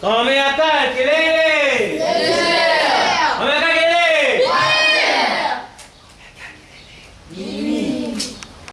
Tommy ataque, Lele! Lele! Tommy ataque, Lele! Lele! Lele!